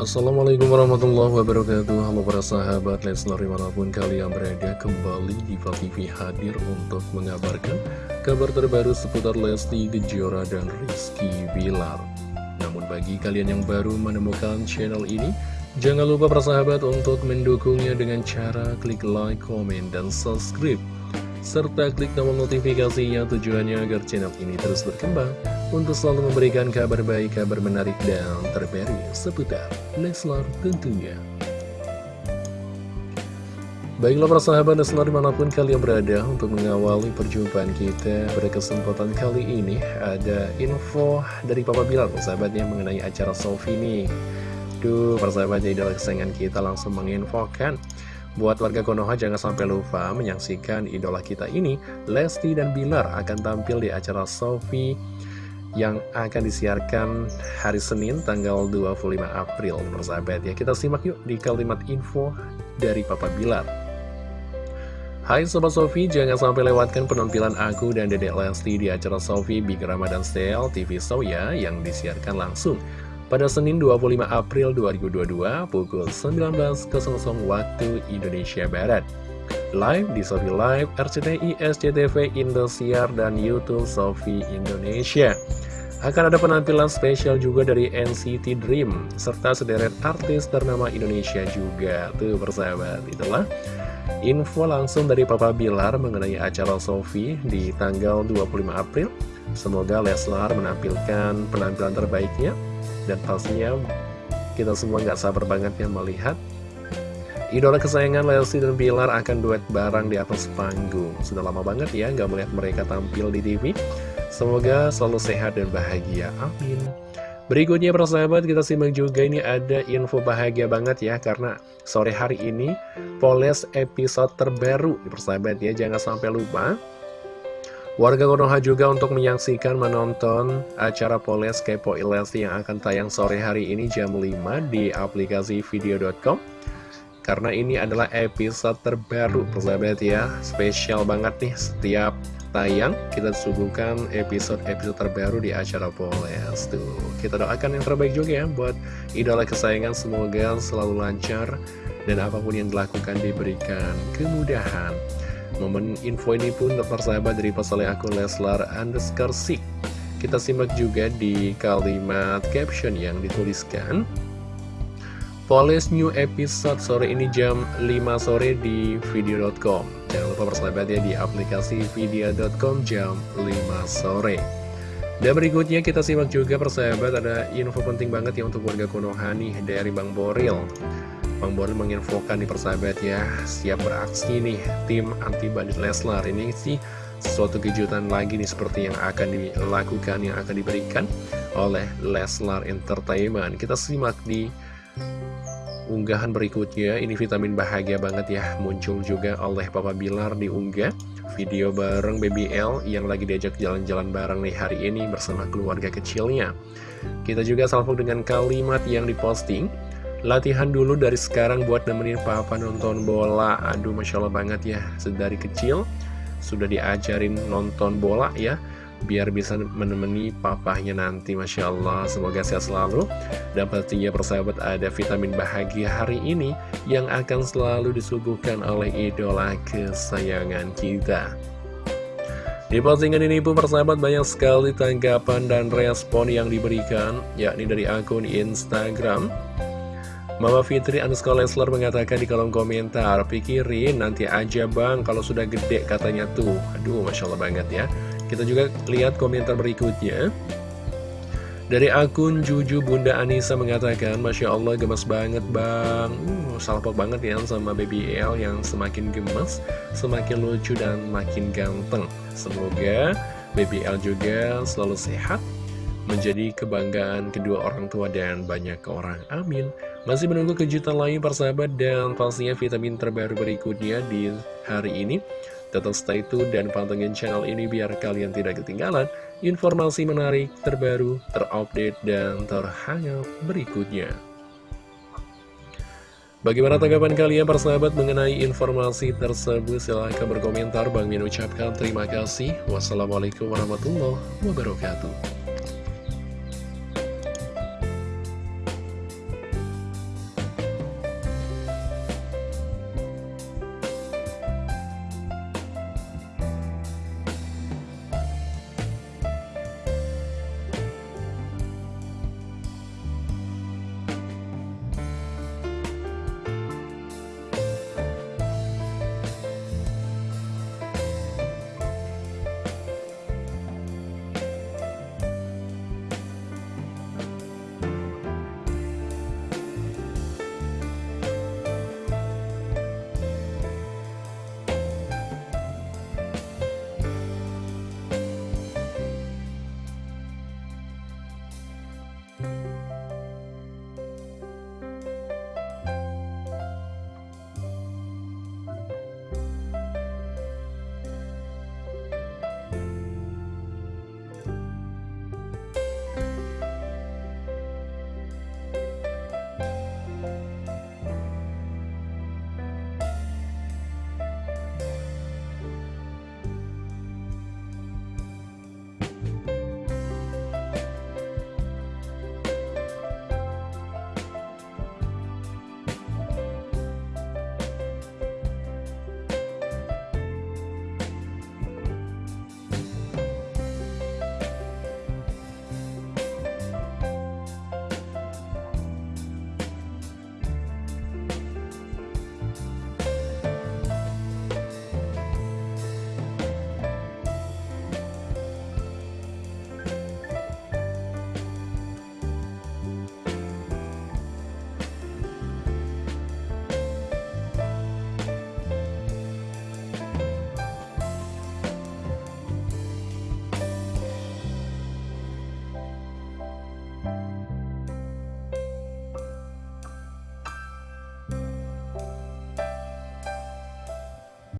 Assalamualaikum warahmatullahi wabarakatuh. Halo para sahabat Leslar di mana pun kalian berada Kembali di TV hadir untuk mengabarkan Kabar terbaru seputar Lesti Kejora dan Rizky Bilar. Namun bagi kalian yang baru menemukan channel ini Jangan lupa para sahabat untuk mendukungnya dengan cara klik like, komen, dan subscribe. Serta klik tombol notifikasinya tujuannya agar channel ini terus berkembang untuk selalu memberikan kabar baik, kabar menarik, dan terbaru seputar Leslar tentunya. Baiklah para sahabat Leslar di mana pun kalian berada untuk mengawali perjumpaan kita pada kesempatan kali ini ada info dari Papa Bilar sahabatnya mengenai acara Sofi nih. Duh, persahabatnya idola kesayangan kita langsung menginfokan Buat warga Konoha jangan sampai lupa menyaksikan idola kita ini, Lesti dan Bilar akan tampil di acara Sofi yang akan disiarkan hari Senin tanggal 25 April. Persahabat ya, kita simak yuk di kalimat info dari Papa Bilar. Hai Sobat Sofi, jangan sampai lewatkan penampilan aku dan Dedek Lesti di acara Sofi Big Ramadan Sale TV Show ya, yang disiarkan langsung pada Senin 25 April 2022 pukul 19.00 waktu Indonesia Barat. Live di Sofi Live, RCTI, SCTV, Indosiar, dan Youtube Sofi Indonesia. Akan ada penampilan spesial juga dari NCT Dream, serta sederet artis ternama Indonesia juga. Tuh persahabat, itulah info langsung dari Papa Bilar mengenai acara Sofi di tanggal 25 April. Semoga Leslar menampilkan penampilan terbaiknya dan pastinya kita semua nggak sabar banget ya melihat Idola kesayangan Lesti dan Bilar akan duet bareng di atas panggung Sudah lama banget ya nggak melihat mereka tampil di TV Semoga selalu sehat dan bahagia, amin. Berikutnya persahabat kita simak juga ini ada info bahagia banget ya Karena sore hari ini Poles episode terbaru persahabat ya Jangan sampai lupa. Warga Konoha juga untuk menyaksikan menonton acara Poles Kepo Lesti yang akan tayang sore hari ini jam 5 di aplikasi video.com Karena ini adalah episode terbaru persahabat ya Spesial banget nih setiap tayang kita suguhkan episode-episode terbaru di acara Poles Tuh, kita doakan yang terbaik juga ya buat idola kesayangan semoga selalu lancar dan apa pun yang dilakukan diberikan kemudahan Momen info ini pun persahabat dari pasalnya akun Leslar underscore Sik. Kita simak juga di kalimat caption yang dituliskan. Polis new episode sore ini jam 5 sore di video.com. Jangan lupa persahabat ya di aplikasi video.com jam 5 sore. Dan berikutnya kita simak juga persahabat ada info penting banget ya untuk warga Konoha nih dari Bang Boril. Bang Boril menginfokan di persahabat ya Siap beraksi nih tim anti bandit Leslar Ini sih suatu kejutan lagi nih seperti yang akan dilakukan Yang akan diberikan oleh Leslar Entertainment Kita simak di unggahan berikutnya. Ini vitamin bahagia banget ya Muncul juga oleh Papa Bilar di unggah Video bareng BBL yang lagi diajak jalan-jalan bareng nih hari ini bersama keluarga kecilnya. Kita juga salvo dengan kalimat yang diposting. Latihan dulu dari sekarang buat nemenin papa nonton bola. Aduh Masya Allah banget ya Sedari kecil sudah diajarin nonton bola ya Biar bisa menemani papahnya nanti Masya Allah. Semoga sehat selalu. Dan pastinya persahabat ada vitamin bahagia hari ini Yang akan selalu disuguhkan oleh idola kesayangan kita. Di postingan ini pun persahabat banyak sekali tanggapan dan respon yang diberikan yakni dari akun Instagram. Mama Fitri underscore Leslar mengatakan di kolom komentar Pikirin nanti aja bang. Kalau sudah gede katanya tuh. Aduh Masya Allah banget ya Kita juga lihat komentar berikutnya Dari akun Juju Bunda Anissa mengatakan Masya Allah gemes banget bang uh, Salpok banget ya sama Baby L yang semakin gemes Semakin lucu dan makin ganteng Semoga Baby L juga selalu sehat menjadi kebanggaan kedua orang tua dan banyak orang. Amin. Masih menunggu kejutan lain persahabat dan pastinya vitamin terbaru berikutnya di hari ini. Tetap stay tune dan pantengin channel ini biar kalian tidak ketinggalan informasi menarik, terbaru, terupdate, dan terhangat berikutnya. Bagaimana tanggapan kalian persahabat mengenai informasi tersebut? Silahkan berkomentar. Bang Min ucapkan terima kasih. Wassalamualaikum warahmatullahi wabarakatuh.